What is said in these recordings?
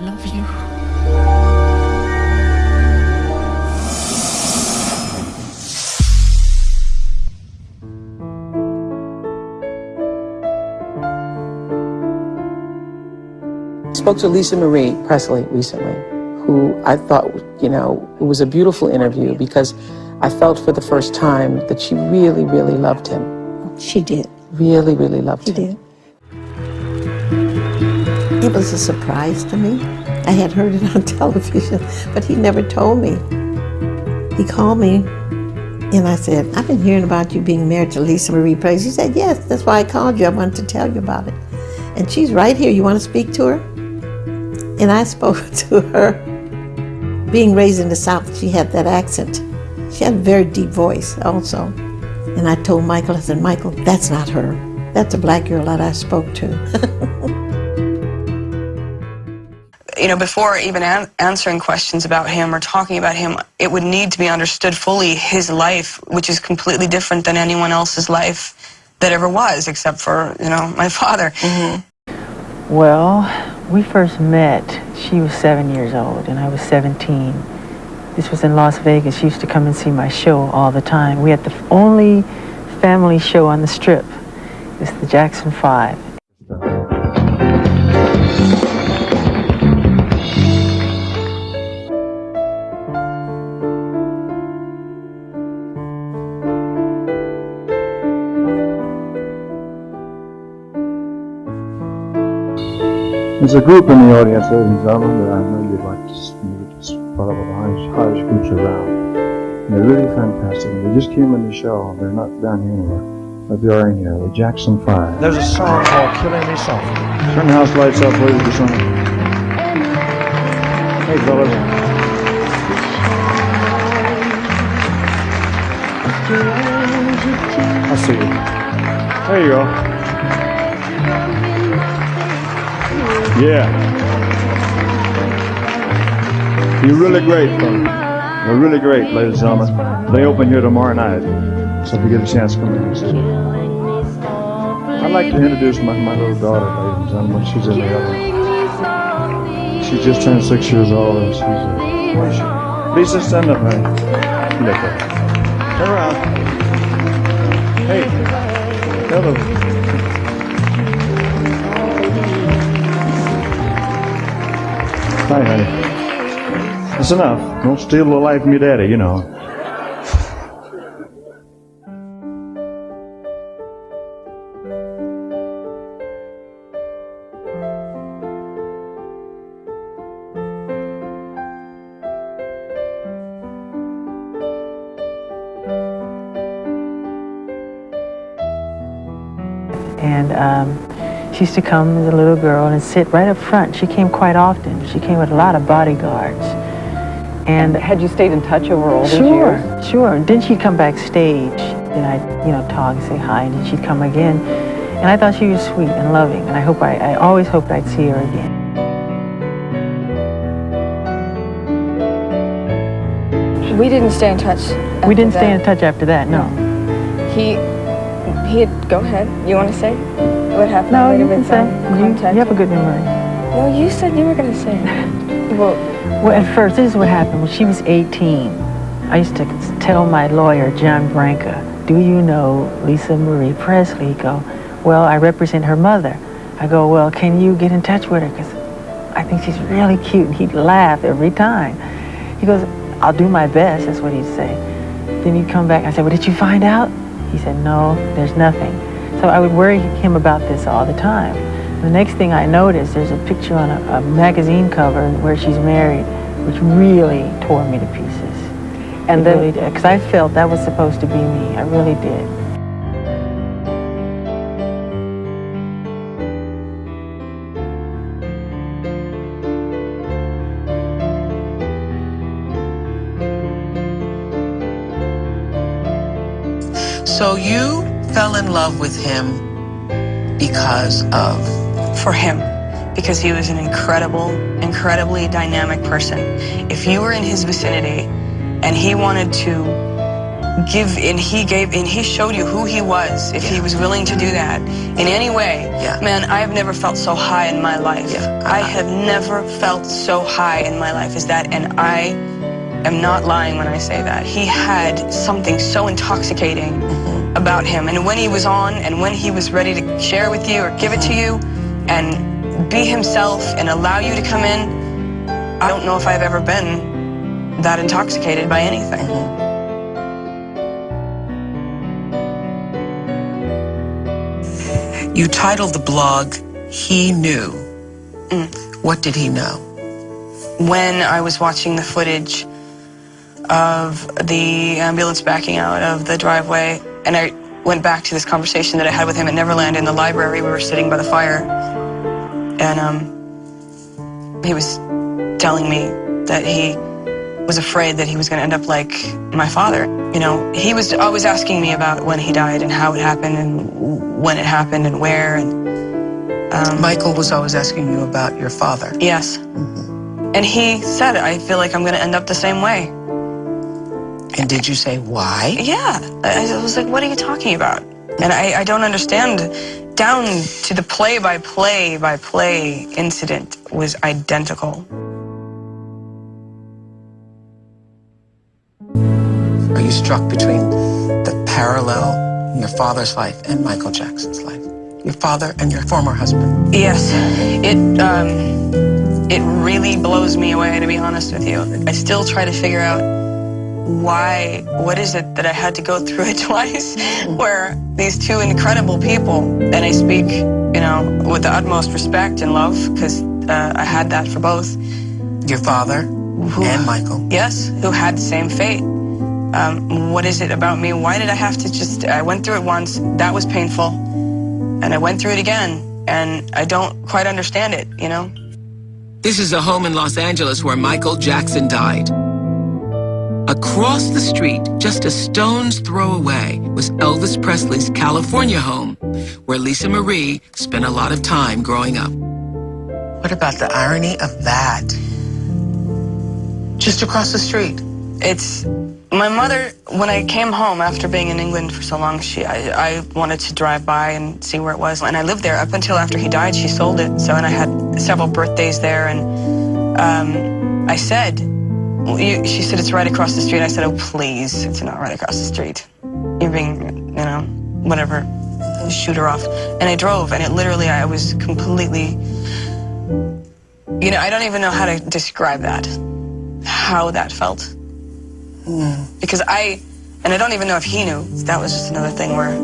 love you. spoke to Lisa Marie Presley recently, who I thought, you know, it was a beautiful interview because I felt for the first time that she really, really loved him. She did. Really, really loved She him. did. It was a surprise to me. I had heard it on television, but he never told me. He called me and I said, I've been hearing about you being married to Lisa Marie Presley. He said, Yes, that's why I called you. I wanted to tell you about it. And she's right here. You want to speak to her? And I spoke to her. Being raised in the South, she had that accent. She had a very deep voice also. And I told Michael, I said, Michael, that's not her. That's a black girl that I spoke to. you know, before even an- answering questions about him or talking about him, it would need to be understood fully his life, which is completely different than anyone else's life that ever was, except for, you know, my father. Mm-hmm. Well, we first met, she was seven years old and I was 17. This was in Las Vegas. She used to come and see my show all the time. We had the only family show on the strip. It's the Jackson Five. There's a group in the audience, ladies and gentlemen, that I know you'd like to s- maybe just follow up the highest, highest groups around. And they're really fantastic. And they just came in the show. They're not down here anymore. But they are in here. The Jackson Five. There's a song called Killing Me Softly. Turn the house lights up, ladies and gentlemen. Hey, fellas. I see you. There you go. Yeah. You're really great, fella. You're really great, ladies and gentlemen. They open here tomorrow night. So if you get a chance, come and see. I'd like to introduce my, my little daughter, ladies and gentlemen. She's in the. She just turned six years old and she's a she? Lisa, stand up, honey. At her. Turn around. Hey. Hello. Hi, honey. That's enough. Don't steal the life from your daddy, you know. And um, she used to come as a little girl and sit right up front. She came quite often. She came with a lot of bodyguards. And Had you stayed in touch over all these sure, years? sure. And then she'd come backstage. Then I'd, you know, talk and say hi, and then she'd come again. And I thought she was sweet and loving, and I hope I, I always hoped I'd see her again. We didn't stay in touch. we didn't stay in touch after that, no. He, he had, go ahead. You want to say what happened? No, you can been say. You, you have a good memory. No, you said you were going to say well, Well, at first, this is what happened. When she was 18, I used to tell my lawyer, John Branca, do you know Lisa Marie Presley? He'd go, well, I represent her mother. I go, well, can you get in touch with her? Because I think she's really cute. And he'd laugh every time. He goes, I'll do my best. That's what he'd say. Then he'd come back. I said, well, did you find out? He said, no, there's nothing. So I would worry him about this all the time. The next thing I noticed, there's a picture on a, a magazine cover where she's married, which really tore me to pieces. And It then really did, because I felt that was supposed to be me. I really did. So you fell in love with him because of for him because he was an incredible, incredibly dynamic person. If you were in his vicinity and he wanted to give and he gave and he showed you who he was if he was willing to do that in any way Yeah. man i have never felt so high in my life Yeah. i have never felt so high in my life as that and i am not lying when i say that he had something so intoxicating mm-hmm. About him and when he was on and when he was ready to share with you or give it to you and be himself and allow you to come in i don't know if i've ever been that intoxicated by anything You titled the blog, He Knew. Mm. What did he know? when I was watching the footage of the ambulance backing out of the driveway, and I went back to this conversation that I had with him at Neverland in the library. We were sitting by the fire, and um, he was telling me that he was afraid that he was going to end up like my father. You know, he was always asking me about when he died and how it happened and when it happened and where. And Michael was always asking you about your father. yes, and he said, "I feel like I'm going to end up the same way." And did you say why? Yeah. I was like, what are you talking about? And I, I don't understand. Down to the play by play by play incident was identical. Are you struck between the parallel in your father's life and Michael Jackson's life? Your father and your former husband. Yes, it um, it really blows me away to be honest with you. I still try to figure out why. What is it that I had to go through it twice? Where these two incredible people, and I speak, you know, with the utmost respect and love because uh, I had that for both. Your father and Michael. Yes, who had the same fate. Um, what is it about me? Why did I have to just? I went through it once. That was painful, and I went through it again, and I don't quite understand it. You know. This is a home in Los Angeles where Michael Jackson died. Across the street, just a stone's throw away, was Elvis Presley's California home, where Lisa Marie spent a lot of time growing up. What about the irony of that? Just across the street. It's my mother. When I came home after being in England for so long, she I, I wanted to drive by and see where it was, and I lived there up until after he died. She sold it, so and I had several birthdays there, and um, I said, you, she said it's right across the street. I said, oh please, it's not right across the street. You're being, you know, whatever, shoot her off. And I drove, and it literally, I was completely, you know, I don't even know how to describe that, how that felt because I, and I don't even know if he knew. That was just another thing where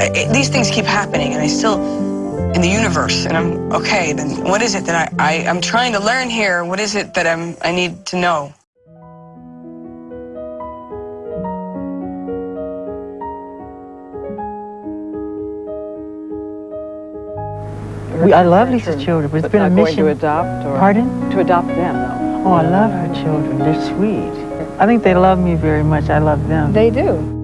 it, these things keep happening, and I still in the universe, and I'm okay. Then what is it that I, I I'm trying to learn here? What is it that I'm I need to know? We, I love Lisa's children, but it's been a not going mission. to adopt or Pardon? to adopt them though. Oh, I love her children. They're sweet. I think they love me very much. I love them. They do.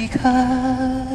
Because I